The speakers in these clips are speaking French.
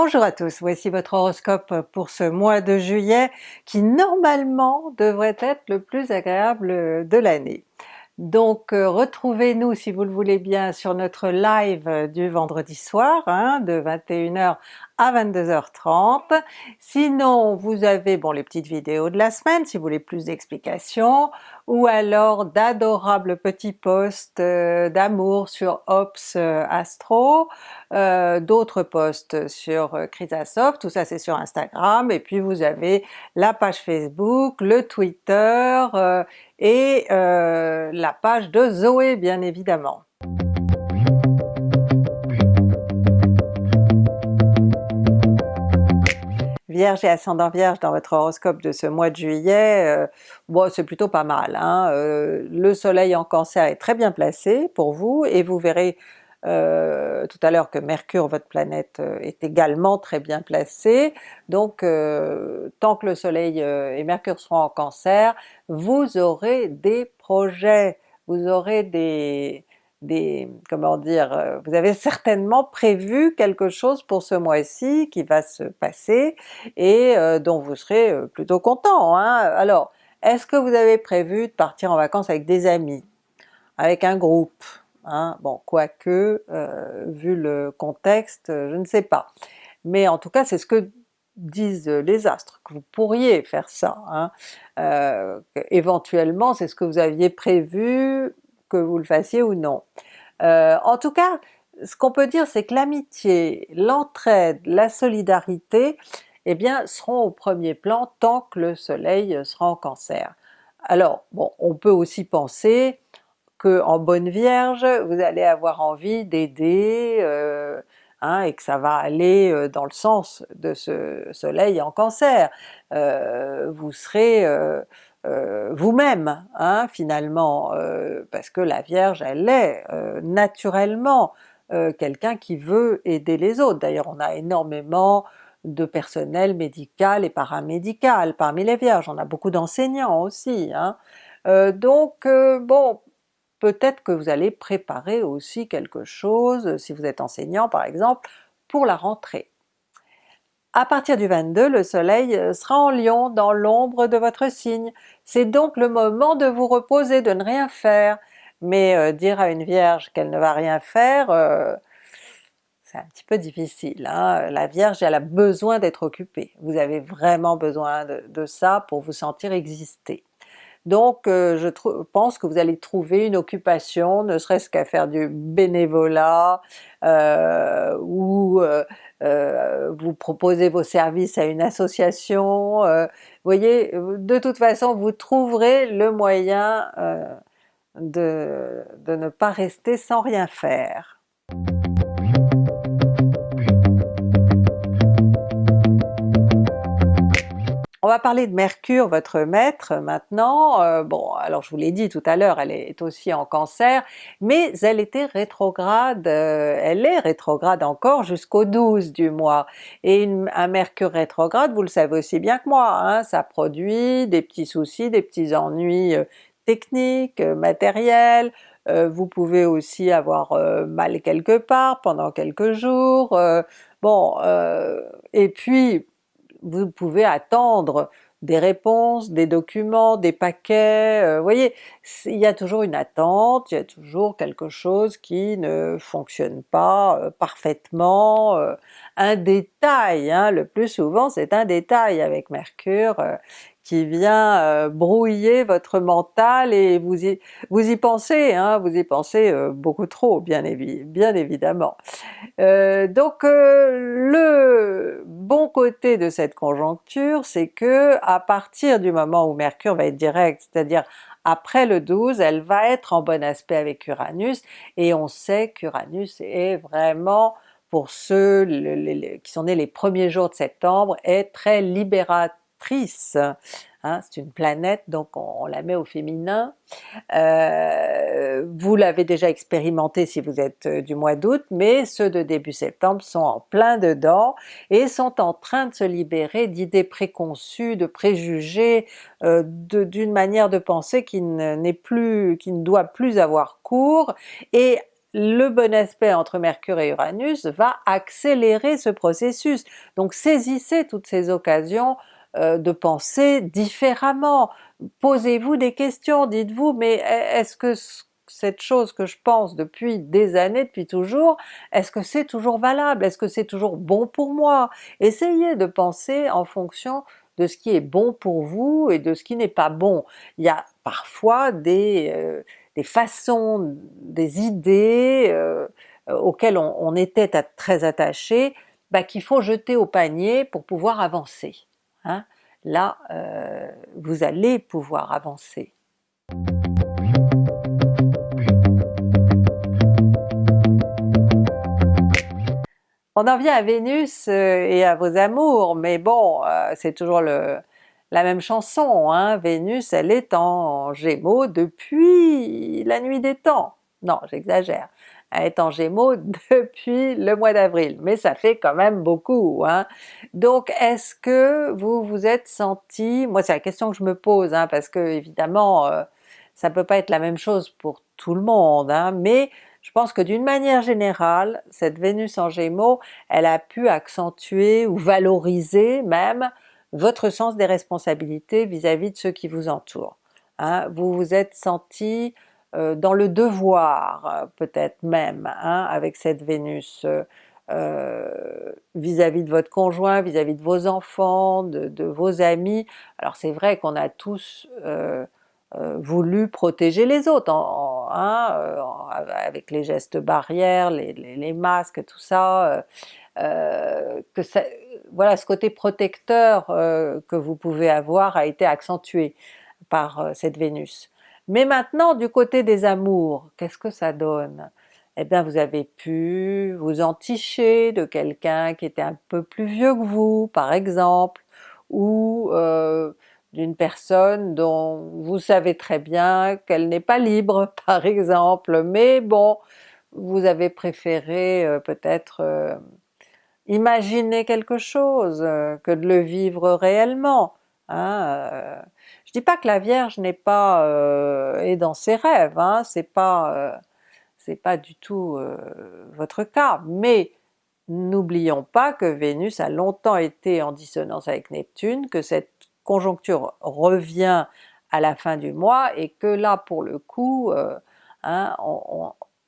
Bonjour à tous, voici votre horoscope pour ce mois de juillet qui normalement devrait être le plus agréable de l'année. Donc euh, retrouvez-nous si vous le voulez bien sur notre live du vendredi soir hein, de 21h à 22h30. Sinon vous avez bon les petites vidéos de la semaine si vous voulez plus d'explications, ou alors d'adorables petits posts euh, d'amour sur Ops euh, Astro, d'autres posts sur Chrysasoft, tout ça c'est sur Instagram, et puis vous avez la page Facebook, le Twitter et la page de Zoé bien évidemment. Vierge et ascendant Vierge dans votre horoscope de ce mois de juillet, euh, bon c'est plutôt pas mal. Hein. Euh, le soleil en cancer est très bien placé pour vous et vous verrez euh, tout à l'heure que Mercure, votre planète, est également très bien placé. Donc tant que le soleil et Mercure seront en cancer, vous aurez des projets, vous aurez des, des, comment dire, euh, vous avez certainement prévu quelque chose pour ce mois-ci qui va se passer et euh, dont vous serez euh, plutôt content. Hein. Alors, est-ce que vous avez prévu de partir en vacances avec des amis, avec un groupe? Hein? Bon, quoique, vu le contexte, je ne sais pas. Mais en tout cas c'est ce que disent les astres, que vous pourriez faire ça. Hein. éventuellement c'est ce que vous aviez prévu que vous le fassiez ou non. Euh, en tout cas, ce qu'on peut dire c'est que l'amitié, l'entraide, la solidarité, eh bien seront au premier plan tant que le soleil sera en cancer. Alors bon, on peut aussi penser que en bonne vierge, vous allez avoir envie d'aider, euh, hein, et que ça va aller euh, dans le sens de ce soleil en cancer. vous serez euh, vous-même hein, finalement, euh, parce que la Vierge elle est euh, naturellement quelqu'un qui veut aider les autres. D'ailleurs on a énormément de personnel médical et paramédical parmi les Vierges, on a beaucoup d'enseignants aussi. Hein. donc bon, peut-être que vous allez préparer aussi quelque chose, si vous êtes enseignant par exemple, pour la rentrée. À partir du 22, le soleil euh, sera en Lion, dans l'ombre de votre signe. C'est donc le moment de vous reposer, de ne rien faire. Mais euh, dire à une Vierge qu'elle ne va rien faire, euh, c'est un petit peu difficile. Hein. La Vierge elle a besoin d'être occupée. Vous avez vraiment besoin de, ça pour vous sentir exister. Donc je pense que vous allez trouver une occupation, ne serait-ce qu'à faire du bénévolat, ou euh, vous proposez vos services à une association, euh, voyez, de toute façon vous trouverez le moyen euh, de ne pas rester sans rien faire. On va parler de Mercure, votre maître maintenant. Euh, bon, alors je vous l'ai dit tout à l'heure, elle est aussi en Cancer, mais elle était rétrograde, euh, elle est rétrograde encore jusqu'au 12 du mois. Et un Mercure rétrograde, vous le savez aussi bien que moi, hein, ça produit des petits soucis, des petits ennuis euh, techniques, matériels, vous pouvez aussi avoir mal quelque part pendant quelques jours, bon, et puis vous pouvez attendre des réponses, des documents, des paquets, euh, vous voyez, il y a toujours une attente, il y a toujours quelque chose qui ne fonctionne pas euh, parfaitement, euh, un détail, hein, le plus souvent c'est un détail avec Mercure qui vient euh, brouiller votre mental et vous y, vous y pensez, hein, vous y pensez euh, beaucoup trop bien, évidemment. Euh, donc le bon côté de cette conjoncture c'est que à partir du moment où Mercure va être direct, c'est-à-dire après le 12, elle va être en bon aspect avec Uranus, et on sait qu'Uranus est vraiment pour ceux qui sont nés les premiers jours de septembre, est très libérateur Hein, c'est une planète donc on, la met au féminin. Euh, vous l'avez déjà expérimenté si vous êtes euh, du mois d'août, mais ceux de début septembre sont en plein dedans et sont en train de se libérer d'idées préconçues, de préjugés, euh, d'une manière de penser qui n'est plus, qui ne doit plus avoir cours, et le bon aspect entre Mercure et Uranus va accélérer ce processus. Donc saisissez toutes ces occasions euh, de penser différemment. Posez-vous des questions, dites-vous mais est-ce que cette chose que je pense depuis des années, depuis toujours, est-ce que c'est toujours valable? Est-ce que c'est toujours bon pour moi? Essayez de penser en fonction de ce qui est bon pour vous et de ce qui n'est pas bon. Il y a parfois des, euh, des façons, des idées euh, auxquelles on, était très attaché, bah, qu'il faut jeter au panier pour pouvoir avancer. Hein. Là, euh, vous allez pouvoir avancer. On en vient à Vénus euh, et à vos amours, mais bon, euh, c'est toujours la même chanson, hein? Vénus elle est en Gémeaux depuis la nuit des temps. Non, j'exagère, est en Gémeaux depuis le mois d'avril, mais ça fait quand même beaucoup. Hein? Donc est-ce que vous vous êtes senti, moi c'est la question que je me pose, hein, parce que évidemment euh, ça peut pas être la même chose pour tout le monde, hein, mais je pense que d'une manière générale, cette Vénus en Gémeaux, elle a pu accentuer ou valoriser même votre sens des responsabilités vis-à-vis de ceux qui vous entourent. Hein. Vous vous êtes senti dans le devoir euh, peut-être même hein, avec cette Vénus euh, vis-à-vis de votre conjoint, vis-à-vis de vos enfants, de, vos amis. Alors c'est vrai qu'on a tous voulu protéger les autres, hein, avec les gestes barrières, les, les masques, tout ça, que ça, voilà, ce côté protecteur euh, que vous pouvez avoir a été accentué par euh, cette Vénus. Mais maintenant du côté des amours, qu'est-ce que ça donne? Eh bien vous avez pu vous enticher de quelqu'un qui était un peu plus vieux que vous par exemple, ou euh, d'une personne dont vous savez très bien qu'elle n'est pas libre par exemple, mais bon, vous avez préféré peut-être imaginer quelque chose euh, que de le vivre réellement. Hein, euh. Je dis pas que la Vierge n'est pas euh, est dans ses rêves, hein, c'est pas c'est pas du tout votre cas, mais n'oublions pas que Vénus a longtemps été en dissonance avec Neptune, que cette conjoncture revient à la fin du mois et que là pour le coup, hein,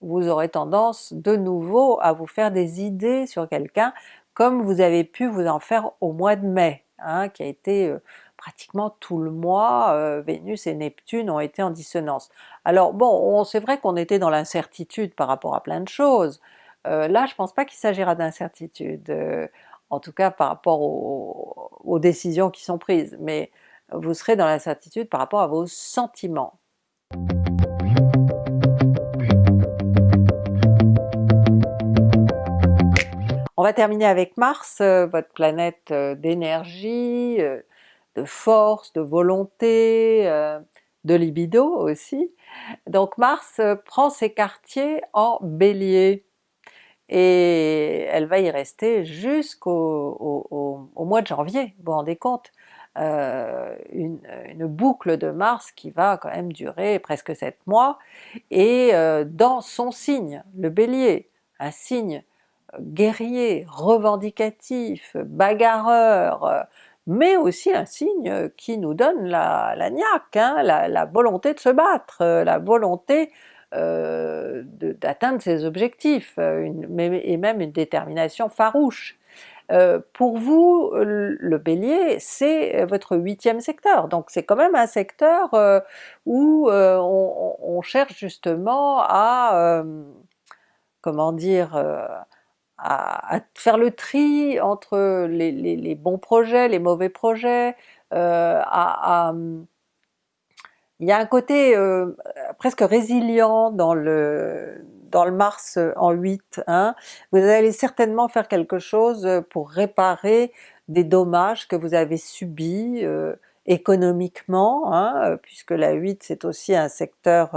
vous aurez tendance de nouveau à vous faire des idées sur quelqu'un comme vous avez pu vous en faire au mois de mai, hein, qui a été euh, pratiquement tout le mois, euh, Vénus et Neptune ont été en dissonance. Alors bon, c'est vrai qu'on était dans l'incertitude par rapport à plein de choses, euh, là je pense pas qu'il s'agira d'incertitude, en tout cas par rapport aux décisions qui sont prises, mais vous serez dans l'incertitude par rapport à vos sentiments. On va terminer avec Mars, euh, votre planète euh, d'énergie, euh, de force, de volonté, de libido aussi. Donc Mars prend ses quartiers en Bélier et elle va y rester jusqu'au mois de janvier, vous vous rendez compte? une, boucle de Mars qui va quand même durer presque 7 mois, et dans son signe, le Bélier, un signe guerrier, revendicatif, bagarreur, mais aussi un signe qui nous donne la, la niaque, hein, la, volonté de se battre, la volonté euh, d'atteindre ses objectifs, et même une détermination farouche. Euh, pour vous, le Bélier, c'est votre huitième secteur, donc c'est quand même un secteur euh, où on, cherche justement à, comment dire, à, faire le tri entre les, bons projets, les mauvais projets, euh, il y a un côté euh, presque résilient dans le, dans le Mars en 8, hein. vous allez certainement faire quelque chose pour réparer des dommages que vous avez subis euh, économiquement, hein, puisque la 8 c'est aussi un secteur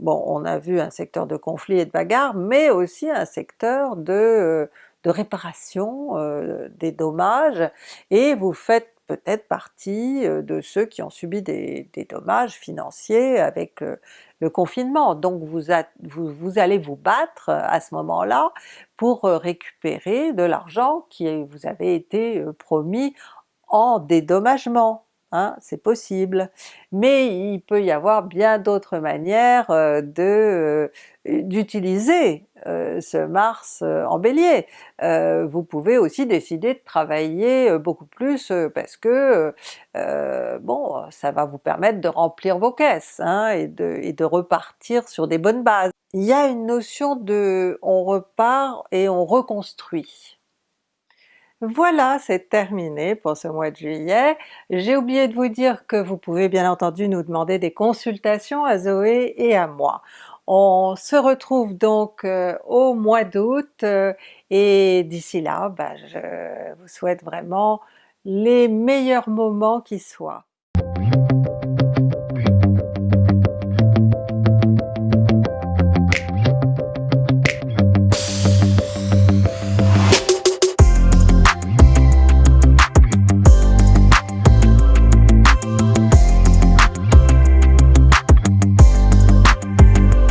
bon on a vu un secteur de conflit et de bagarre, mais aussi un secteur de, euh, réparation euh, des dommages, et vous faites peut-être partie de ceux qui ont subi des, dommages financiers avec le confinement. Donc vous, allez vous battre à ce moment-là pour récupérer de l'argent qui vous avait été promis en dédommagement. Hein, c'est possible. Mais il peut y avoir bien d'autres manières euh, de euh, d'utiliser euh, ce Mars en Bélier. vous pouvez aussi décider de travailler beaucoup plus parce que bon, ça va vous permettre de remplir vos caisses hein, et, de, et de repartir sur des bonnes bases. Il y a une notion de on repart et on reconstruit. Voilà, c'est terminé pour ce mois de juillet. J'ai oublié de vous dire que vous pouvez bien entendu nous demander des consultations à Zoé et à moi. On se retrouve donc euh, au mois d'août euh, et d'ici là, bah, je vous souhaite vraiment les meilleurs moments qui soient.